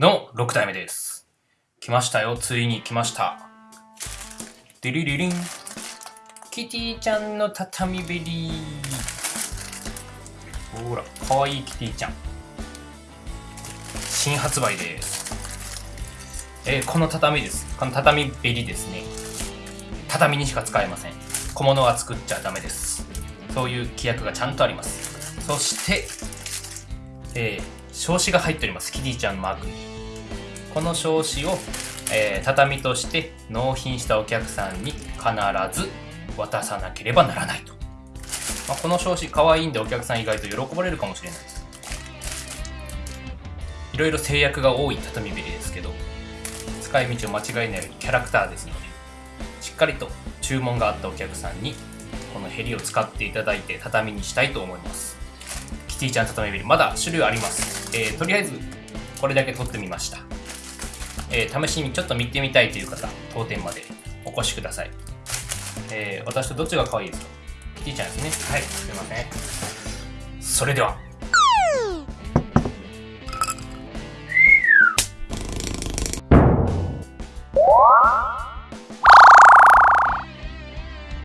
の6代目です。来ましたよ、ついに来ました。デリリリン。キティちゃんの畳べりほら、かわいいキティちゃん。新発売です。えーこの畳です。この畳べりですね。畳にしか使えません。小物は作っちゃダメです。そういう規約がちゃんとあります。そして、えー、証子が入っております。キティちゃんのマーク。この証子を、えー畳として納品したお客さんに必ず渡さなければならないと。まあ、この証子可愛いんでお客さん意外と喜ばれるかもしれないです。いろいろ制約が多い畳べりですけど、使い道を間違えないようにキャラクターですので、しっかりと注文があったお客さんにこのヘリを使っていただいて畳にしたいと思います。ティちゃん畳ビルまだ種類あります。えーとりあえずこれだけ取ってみました。えー試しにちょっと見てみたいという方、当店までお越しください。えー私とどっちが可愛いですか？キティちゃんですね。はい、すいません。それでは。